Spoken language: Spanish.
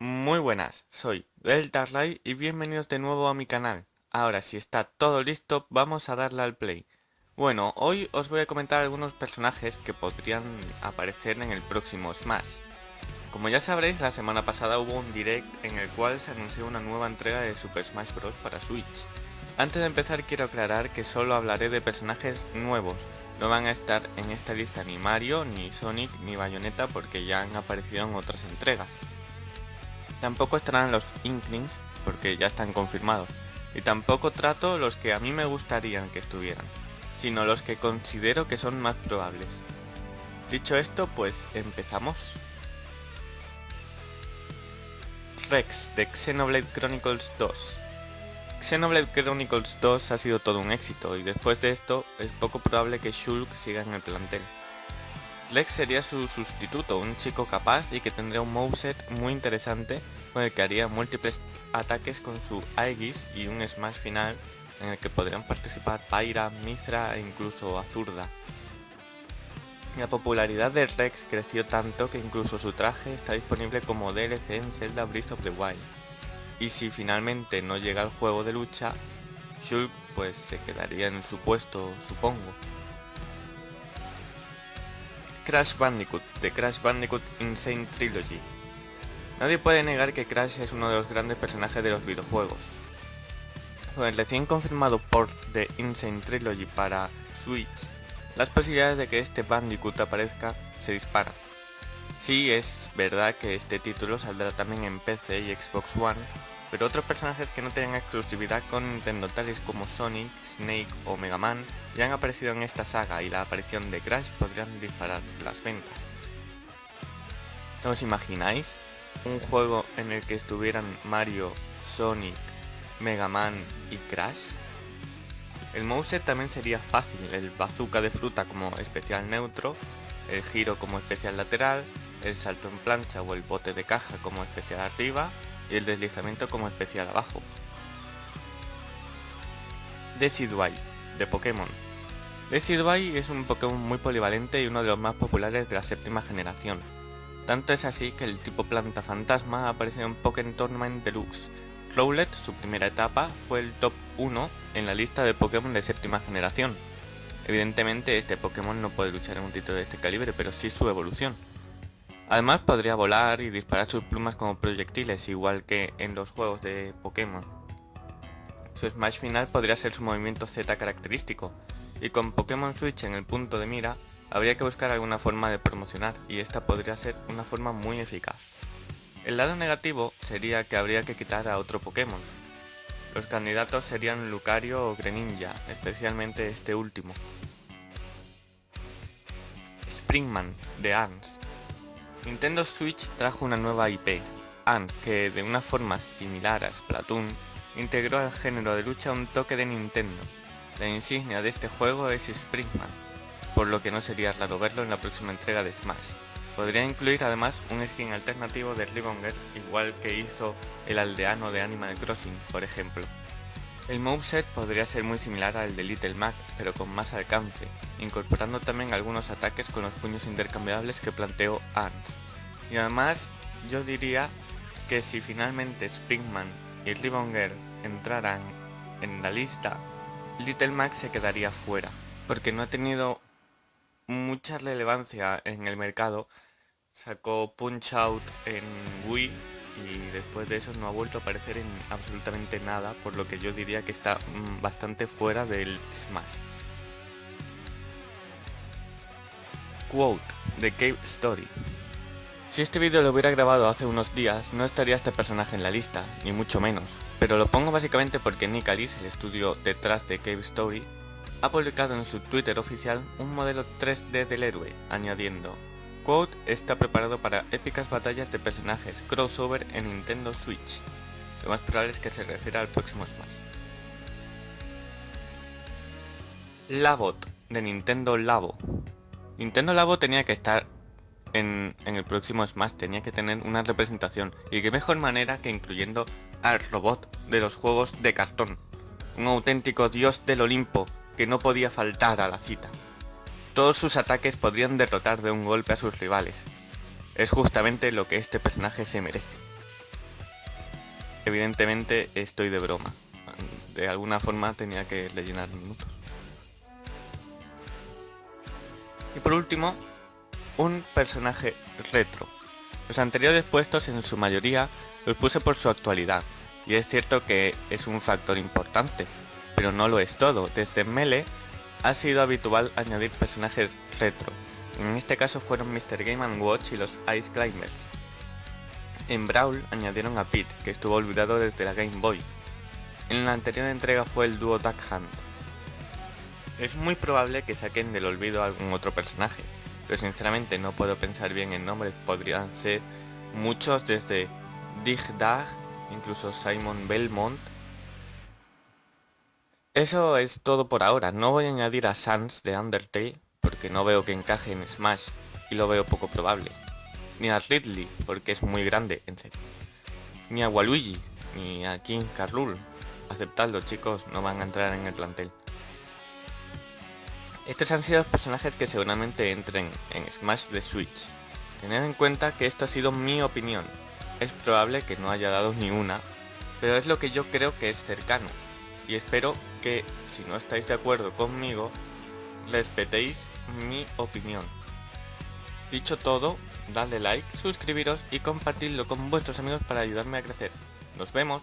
Muy buenas, soy Deltarlight y bienvenidos de nuevo a mi canal. Ahora si está todo listo, vamos a darle al play. Bueno, hoy os voy a comentar algunos personajes que podrían aparecer en el próximo Smash. Como ya sabréis, la semana pasada hubo un direct en el cual se anunció una nueva entrega de Super Smash Bros. para Switch. Antes de empezar quiero aclarar que solo hablaré de personajes nuevos, no van a estar en esta lista ni Mario, ni Sonic, ni Bayonetta porque ya han aparecido en otras entregas. Tampoco estarán los Inklings porque ya están confirmados. Y tampoco trato los que a mí me gustarían que estuvieran, sino los que considero que son más probables. Dicho esto, pues empezamos. Rex de Xenoblade Chronicles 2 Xenoblade Chronicles 2 ha sido todo un éxito y después de esto es poco probable que Shulk siga en el plantel. Lex sería su sustituto, un chico capaz y que tendría un moveset muy interesante con el que haría múltiples ataques con su Aegis y un smash final en el que podrían participar Pyra, Mithra e incluso Azurda. La popularidad de Rex creció tanto que incluso su traje está disponible como DLC en Zelda Breath of the Wild y si finalmente no llega al juego de lucha, Shulk pues se quedaría en su puesto, supongo. Crash Bandicoot, de Crash Bandicoot Insane Trilogy. Nadie puede negar que Crash es uno de los grandes personajes de los videojuegos. Con el recién confirmado port de Insane Trilogy para Switch, las posibilidades de que este Bandicoot aparezca se disparan. Sí, es verdad que este título saldrá también en PC y Xbox One, pero otros personajes que no tengan exclusividad con Nintendo tales como Sonic, Snake o Mega Man ya han aparecido en esta saga y la aparición de Crash podrían disparar las ventas. ¿Os imagináis? Un juego en el que estuvieran Mario, Sonic, Mega Man y Crash. El moveset también sería fácil, el bazooka de fruta como especial neutro, el giro como especial lateral, el salto en plancha o el bote de caja como especial arriba y el deslizamiento como especial abajo. Decidueye, de Pokémon. Decidueye es un Pokémon muy polivalente y uno de los más populares de la séptima generación. Tanto es así que el tipo planta fantasma ha aparecido en Pokémon Tournament Deluxe. Rowlet, su primera etapa, fue el top 1 en la lista de Pokémon de séptima generación. Evidentemente este Pokémon no puede luchar en un título de este calibre, pero sí su evolución. Además podría volar y disparar sus plumas como proyectiles, igual que en los juegos de Pokémon. Su smash final podría ser su movimiento Z característico, y con Pokémon Switch en el punto de mira, habría que buscar alguna forma de promocionar, y esta podría ser una forma muy eficaz. El lado negativo sería que habría que quitar a otro Pokémon. Los candidatos serían Lucario o Greninja, especialmente este último. Springman, de ARMS. Nintendo Switch trajo una nueva IP, Ant, que de una forma similar a Splatoon, integró al género de lucha un toque de Nintendo. La insignia de este juego es Springman, por lo que no sería raro verlo en la próxima entrega de Smash. Podría incluir además un skin alternativo de Ribonger, igual que hizo el aldeano de Animal Crossing, por ejemplo. El moveset podría ser muy similar al de Little Mac, pero con más alcance, incorporando también algunos ataques con los puños intercambiables que planteó Ant. Y además, yo diría que si finalmente Springman y Ribonger entraran en la lista, Little Mac se quedaría fuera, porque no ha tenido mucha relevancia en el mercado. Sacó Punch Out en Wii y después de eso no ha vuelto a aparecer en absolutamente nada, por lo que yo diría que está mm, bastante fuera del Smash. Quote de Cave Story Si este vídeo lo hubiera grabado hace unos días, no estaría este personaje en la lista, ni mucho menos, pero lo pongo básicamente porque Nick Alice, el estudio detrás de Cave Story, ha publicado en su Twitter oficial un modelo 3D del héroe, añadiendo Quote está preparado para épicas batallas de personajes crossover en Nintendo Switch. Lo más probable es que se refiera al próximo Smash. Labot, de Nintendo Labo. Nintendo Labo tenía que estar en, en, el próximo Smash, tenía que tener una representación. Y qué mejor manera que incluyendo al robot de los juegos de cartón. Un auténtico dios del Olimpo que no podía faltar a la cita. Todos sus ataques podrían derrotar de un golpe a sus rivales. Es justamente lo que este personaje se merece. Evidentemente estoy de broma. De alguna forma tenía que rellenar minutos. Y por último, un personaje retro. Los anteriores puestos en su mayoría los puse por su actualidad, y es cierto que es un factor importante, pero no lo es todo. Desde Melee ha sido habitual añadir personajes retro, en este caso fueron Mr. Game Watch y los Ice Climbers. En Brawl añadieron a Pete, que estuvo olvidado desde la Game Boy. En la anterior entrega fue el dúo Duck Hunt. Es muy probable que saquen del olvido algún otro personaje, pero sinceramente no puedo pensar bien en nombres, podrían ser muchos desde Dig Dag, incluso Simon Belmont. Eso es todo por ahora, no voy a añadir a Sans de Undertale, porque no veo que encaje en Smash, y lo veo poco probable. Ni a Ridley, porque es muy grande, en serio. Ni a Waluigi, ni a King Carrul. Aceptadlo chicos, no van a entrar en el plantel. Estos han sido los personajes que seguramente entren en Smash de Switch. Tened en cuenta que esto ha sido mi opinión. Es probable que no haya dado ni una, pero es lo que yo creo que es cercano. Y espero que, si no estáis de acuerdo conmigo, respetéis mi opinión. Dicho todo, dadle like, suscribiros y compartidlo con vuestros amigos para ayudarme a crecer. ¡Nos vemos!